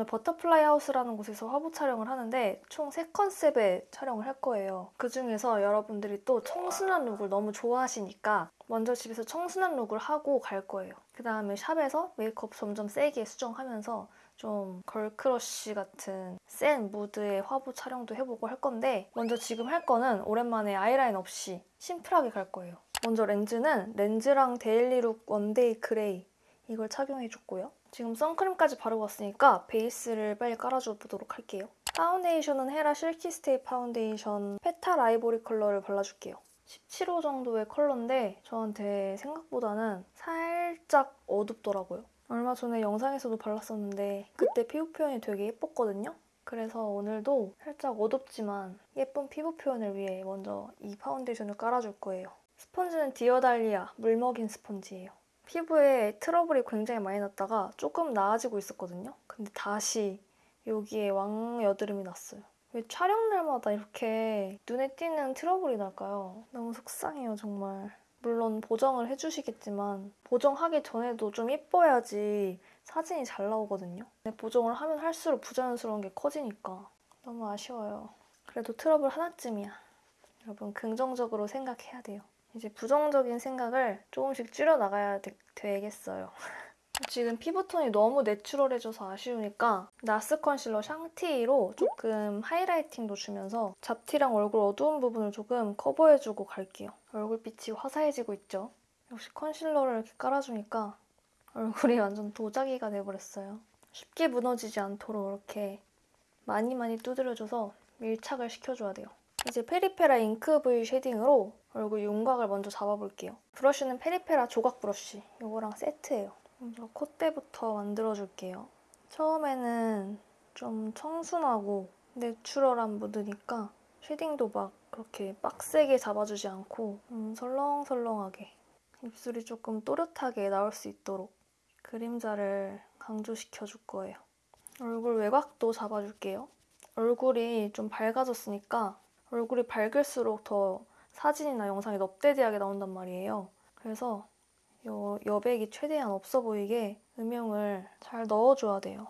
오늘 버터플라이 하우스라는 곳에서 화보 촬영을 하는데 총 3컨셉의 촬영을 할 거예요. 그중에서 여러분들이 또 청순한 look을 너무 좋아하시니까 먼저 집에서 청순한 look을 하고 갈 거예요. 그 다음에 샵에서 메이크업 점점 세게 수정하면서 좀 girl crush 같은 센 무드의 화보 촬영도 해보고 할 건데 먼저 지금 할 거는 오랜만에 아이라인 없이 심플하게 갈 거예요. 먼저 렌즈는 렌즈랑 Daily Look One Day Gray 이걸 착용해줬고요. 지금 선크림까지 바르고 왔으니까 베이스를 빨리 깔아줘 보도록 할게요. 파운데이션은 헤라 Silky Stay 파운데이션 Petal Ivory 컬러를 발라줄게요. 17호 정도의 컬러인데 저한테 생각보다는 살짝 어둡더라고요. 얼마 전에 영상에서도 발랐었는데 그때 피부 표현이 되게 예뻤거든요. 그래서 오늘도 살짝 어둡지만 예쁜 피부 표현을 위해 먼저 이 파운데이션을 깔아줄 거예요. 스펀지는 디어달리아 물먹인 스펀지예요. 피부에 트러블이 굉장히 많이 났다가 조금 나아지고 있었거든요. 근데 다시 여기에 왕여드름이 났어요. 왜 촬영 날마다 이렇게 눈에 띄는 트러블이 날까요? 너무 속상해요, 정말. 물론 보정을 해주시겠지만 보정하기 전에도 좀 예뻐야지 사진이 잘 나오거든요. 근데 보정을 하면 할수록 부자연스러운 게 커지니까 너무 아쉬워요. 그래도 트러블 하나쯤이야. 여러분 긍정적으로 생각해야 돼요. 이제 부정적인 생각을 조금씩 줄여나가야 되, 되겠어요. 지금 피부톤이 너무 내추럴해져서 아쉬우니까 NARS concealer Chantilly로 조금 highlighting도 주면서 잡티랑 얼굴 어두운 부분을 조금 커버해주고 갈게요. 얼굴빛이 화사해지고 있죠? 역시 concealer를 이렇게 깔아주니까 얼굴이 완전 도자기가 돼버렸어요. 쉽게 무너지지 않도록 이렇게 많이 많이 두드려줘서 밀착을 시켜줘야 돼요. 이제 페리페라 Ink V Shading으로 얼굴 윤곽을 먼저 잡아볼게요. 브러쉬는 페리페라 조각 브러쉬. 이거랑 세트예요. 먼저 콧대부터 만들어줄게요. 처음에는 좀 청순하고 내추럴한 무드니까 shading도 막 그렇게 빡세게 잡아주지 않고 음, 설렁설렁하게 입술이 조금 또렷하게 나올 수 있도록 그림자를 강조시켜줄 거예요. 얼굴 외곽도 잡아줄게요. 얼굴이 좀 밝아졌으니까 얼굴이 밝을수록 더 사진이나 영상이 넙대대하게 나온단 말이에요. 그래서 요 여백이 최대한 없어 보이게 음영을 잘 넣어줘야 돼요.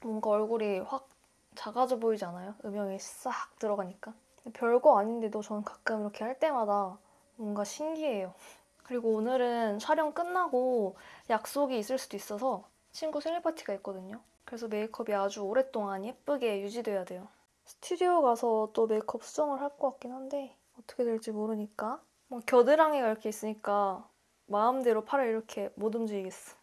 뭔가 얼굴이 확 작아져 보이지 않아요? 음영이 싹 들어가니까. 별거 아닌데도 저는 가끔 이렇게 할 때마다 뭔가 신기해요. 그리고 오늘은 촬영 끝나고 약속이 있을 수도 있어서 친구 생일 파티가 있거든요. 그래서 메이크업이 아주 오랫동안 예쁘게 유지돼야 돼요. 스튜디오 가서 또 메이크업 수정을 할 것 같긴 한데 어떻게 될지 모르니까 뭐 겨드랑이가 이렇게 있으니까 마음대로 팔을 이렇게 못 움직이겠어.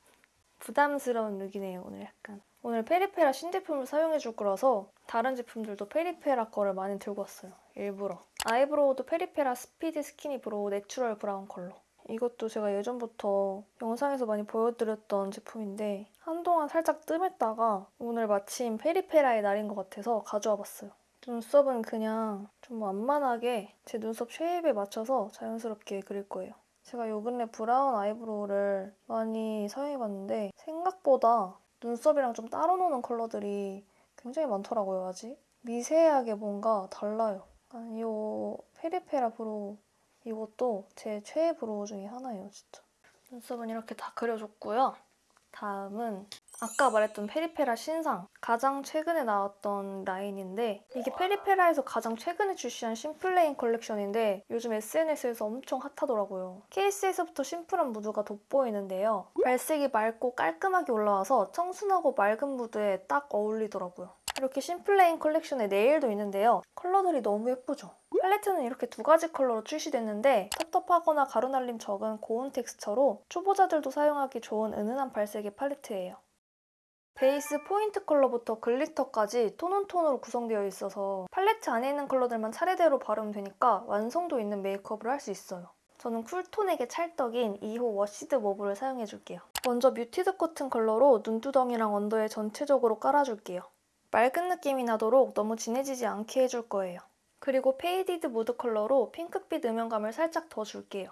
부담스러운 룩이네요, 오늘 약간. 오늘 페리페라 신제품을 사용해 줄 거라서 다른 제품들도 페리페라 거를 많이 들고 왔어요, 일부러. Eyebrow도 페리페라 Speedy Skinny Brow Natural Brown 컬러. 이것도 제가 예전부터 영상에서 많이 보여드렸던 제품인데 한동안 살짝 뜸했다가 오늘 마침 페리페라의 날인 것 같아서 가져와 봤어요. 눈썹은 그냥 좀 완만하게 제 눈썹 shape에 맞춰서 자연스럽게 그릴 거예요. 제가 요 근래 brown eyebrow를 많이 사용해봤는데 생각보다 눈썹이랑 좀 따로 노는 컬러들이 굉장히 많더라고요, 아직. 미세하게 뭔가 달라요. 이 페리페라 brow 이것도 제 최애 brow 중에 하나예요, 진짜. 눈썹은 이렇게 다 그려줬고요. 다음은 아까 말했던 페리페라 신상 가장 최근에 나왔던 라인인데 이게 페리페라에서 가장 최근에 출시한 Simplain 컬렉션인데 요즘 SNS에서 엄청 핫하더라고요. 케이스에서부터 심플한 무드가 돋보이는데요. 발색이 맑고 깔끔하게 올라와서 청순하고 맑은 무드에 딱 어울리더라고요. 이렇게 심플레인 컬렉션에 네일도 있는데요. 컬러들이 너무 예쁘죠? 팔레트는 이렇게 두 가지 컬러로 출시됐는데 텁텁하거나 가루날림 적은 고운 텍스처로 초보자들도 사용하기 좋은 은은한 발색의 팔레트예요. 베이스 포인트 컬러부터 글리터까지 tone on tone으로 구성되어 있어서 팔레트 안에 있는 컬러들만 차례대로 바르면 되니까 완성도 있는 메이크업을 할 수 있어요. 저는 쿨톤에게 찰떡인 2호 Washed Mauve를 사용해줄게요. 먼저 Muted Cotton 컬러로 눈두덩이랑 언더에 전체적으로 깔아줄게요. 맑은 느낌이 나도록 너무 진해지지 않게 해줄 거예요. 그리고 Faded Mood 컬러로 핑크빛 음영감을 살짝 더 줄게요.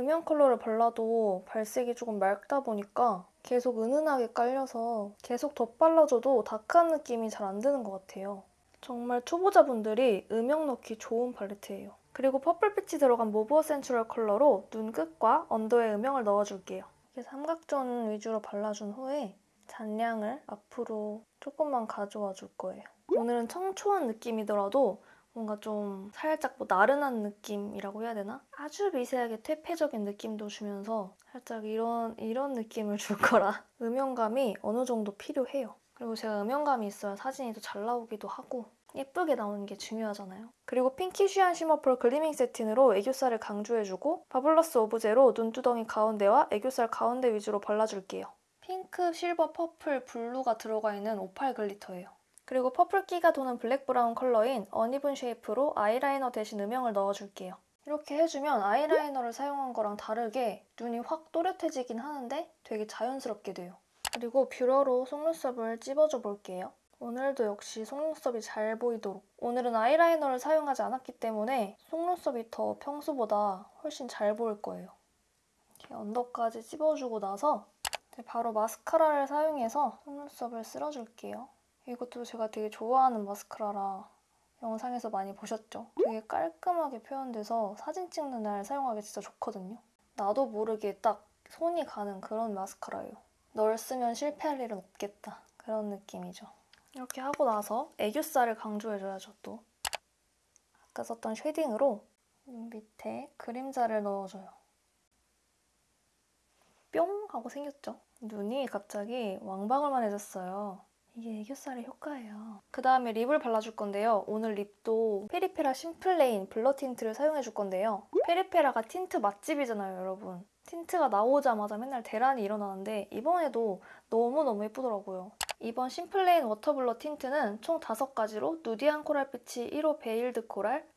음영 컬러를 발라도 발색이 조금 맑다 보니까 계속 은은하게 깔려서 계속 덧발라줘도 다크한 느낌이 잘 안 드는 것 같아요. 정말 초보자분들이 음영 넣기 좋은 팔레트예요. 그리고 퍼플빛이 들어간 Mauve Essential 컬러로 눈 끝과 언더에 음영을 넣어줄게요. 이렇게 삼각존 위주로 발라준 후에 잔량을 앞으로 조금만 가져와 줄 거예요. 오늘은 청초한 느낌이더라도 뭔가 좀 살짝 뭐 나른한 느낌이라고 해야 되나? 아주 미세하게 퇴폐적인 느낌도 주면서 살짝 이런 이런 느낌을 줄 거라 음영감이 어느 정도 필요해요. 그리고 제가 음영감이 있어야 사진이 더 잘 나오기도 하고 예쁘게 나오는 게 중요하잖아요. 그리고 핑키 쉬한 쉬머펄 글리밍 세틴으로 애교살을 강조해주고 바블러스 오브제로 눈두덩이 가운데와 애교살 가운데 위주로 발라줄게요. 핑크, 실버, 퍼플, 블루가 들어가 있는 오팔 글리터예요. 그리고 퍼플기가 도는 블랙 브라운 컬러인 Uneven Shape로 아이라이너 대신 음영을 넣어줄게요. 이렇게 해주면 아이라이너를 사용한 거랑 다르게 눈이 확 또렷해지긴 하는데 되게 자연스럽게 돼요. 그리고 뷰러로 속눈썹을 찝어줘 볼게요. 오늘도 역시 속눈썹이 잘 보이도록 오늘은 아이라이너를 사용하지 않았기 때문에 속눈썹이 더 평소보다 훨씬 잘 보일 거예요. 이렇게 언더까지 찝어주고 나서 바로 마스카라를 사용해서 속눈썹을 쓸어줄게요. 이것도 제가 되게 좋아하는 마스카라라 영상에서 많이 보셨죠? 되게 깔끔하게 표현돼서 사진 찍는 날 사용하기 진짜 좋거든요. 나도 모르게 딱 손이 가는 그런 마스카라예요. 널 쓰면 실패할 일은 없겠다. 그런 느낌이죠. 이렇게 하고 나서 애교살을 강조해줘야죠, 또. 아까 썼던 쉐딩으로 눈 밑에 그림자를 넣어줘요. 뿅! 하고 생겼죠? 눈이 갑자기 왕방울만해졌어요. 이게 애교살의 효과예요. 그 다음에 립을 발라줄 건데요. 오늘 립도 페리페라 심플레인 blur 틴트를 사용해줄 건데요. 페리페라가 틴트 맛집이잖아요, 여러분. 틴트가 나오자마자 맨날 대란이 일어나는데 이번에도 너무너무 예쁘더라고요. 이번 심플레인 water blur 틴트는 총 5가지로 누디한 코랄빛이 1호 Veiled Coral,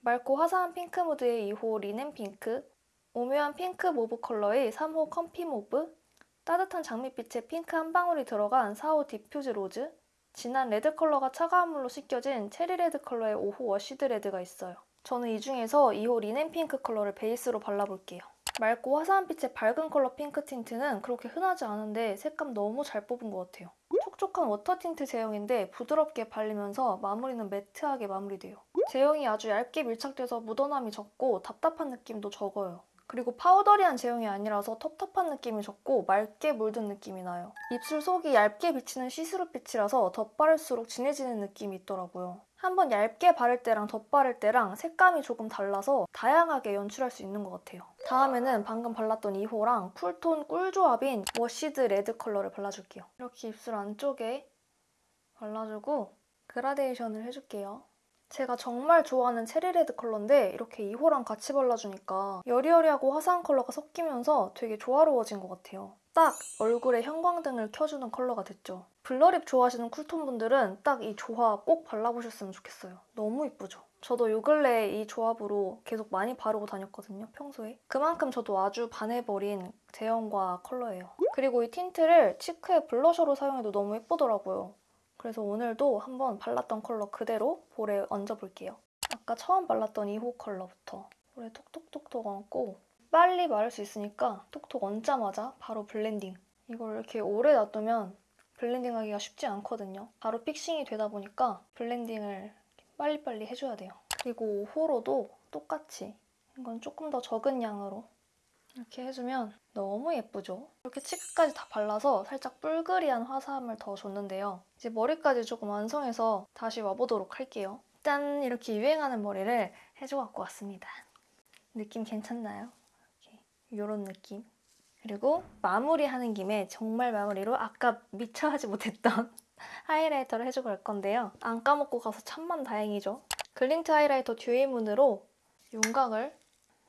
맑고 화사한 핑크 무드의 2호 Linen Pink, 오묘한 핑크 mauve 컬러의 3호 Comfy Mauve, 따뜻한 장미빛의 핑크 한 방울이 들어간 4호 Diffuse Rose, 진한 레드 컬러가 차가운 물로 씻겨진 체리 레드 컬러의 5호 Washed Red가 있어요. 저는 이 중에서 2호 Linen Pink 컬러를 베이스로 발라볼게요. 맑고 화사한 빛의 밝은 컬러 핑크 틴트는 그렇게 흔하지 않은데 색감 너무 잘 뽑은 것 같아요. 촉촉한 워터 틴트 제형인데 부드럽게 발리면서 마무리는 매트하게 마무리돼요. 제형이 아주 얇게 밀착돼서 묻어남이 적고 답답한 느낌도 적어요. 그리고 파우더리한 제형이 아니라서 텁텁한 느낌이 적고 맑게 물든 느낌이 나요. 입술 속이 얇게 비치는 시스루빛이라서 덧바를수록 진해지는 느낌이 있더라고요. 한번 얇게 바를 때랑 덧바를 때랑 색감이 조금 달라서 다양하게 연출할 수 있는 것 같아요. 다음에는 방금 발랐던 2호랑 쿨톤 꿀조합인 Washed Red 컬러를 발라줄게요. 이렇게 입술 안쪽에 발라주고 그라데이션을 해줄게요. 제가 정말 좋아하는 체리레드 컬러인데 이렇게 2호랑 같이 발라주니까 여리여리하고 화사한 컬러가 섞이면서 되게 조화로워진 것 같아요. 딱 얼굴에 형광등을 켜주는 컬러가 됐죠. blur립 좋아하시는 쿨톤 분들은 딱 이 조합 꼭 발라보셨으면 좋겠어요. 너무 이쁘죠? 저도 요 근래에 이 조합으로 계속 많이 바르고 다녔거든요, 평소에. 그만큼 저도 아주 반해버린 제형과 컬러예요. 그리고 이 틴트를 치크의 블러셔로 사용해도 너무 예쁘더라고요. 그래서 오늘도 한번 발랐던 컬러 그대로 볼에 얹어볼게요. 아까 처음 발랐던 2호 컬러부터 볼에 톡톡톡톡 얹고 빨리 마를 수 있으니까 톡톡 얹자마자 바로 blending. 이걸 이렇게 오래 놔두면 blending하기가 쉽지 않거든요. 바로 fixing이 되다 보니까 blending을 빨리빨리 해줘야 돼요. 그리고 5호로도 똑같이 이건 조금 더 적은 양으로 이렇게 해주면 너무 예쁘죠? 이렇게 치크까지 다 발라서 살짝 뿔그리한 화사함을 더 줬는데요. 이제 머리까지 조금 완성해서 다시 와보도록 할게요. 짠! 이렇게 유행하는 머리를 해줘 갖고 왔습니다. 느낌 괜찮나요? 이런 느낌. 그리고 마무리하는 김에 정말 마무리로 아까 미처 하지 못했던 하이라이터를 해주고 갈 건데요. 안 까먹고 가서 천만 다행이죠. 글린트 하이라이터 Dewy Moon으로 윤곽을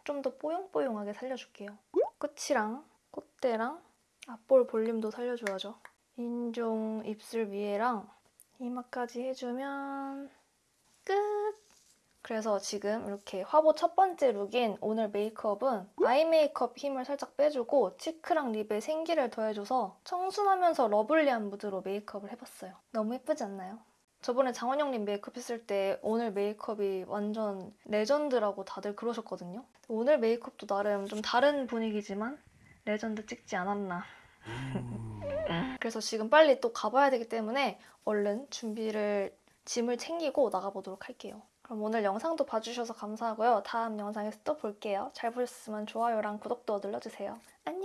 좀 더 뽀용뽀용하게 살려줄게요. 끝이랑 콧대랑 앞볼 볼륨도 살려줘야죠. 인중 입술 위에랑 이마까지 해주면 끝! 그래서 지금 이렇게 화보 첫 번째 룩인 오늘 메이크업은 아이 메이크업 힘을 살짝 빼주고 치크랑 립에 생기를 더해줘서 청순하면서 러블리한 무드로 메이크업을 해봤어요. 너무 예쁘지 않나요? 저번에 장원영님 메이크업 했을 때 오늘 메이크업이 완전 레전드라고 다들 그러셨거든요. 오늘 메이크업도 나름 좀 다른 분위기지만 레전드 찍지 않았나. 그래서 지금 빨리 또 가봐야 되기 때문에 얼른 준비를 짐을 챙기고 나가보도록 할게요. 그럼 오늘 영상도 봐주셔서 감사하고요. 다음 영상에서 또 볼게요. 잘 보셨으면 좋아요랑 구독도 눌러주세요. 안녕!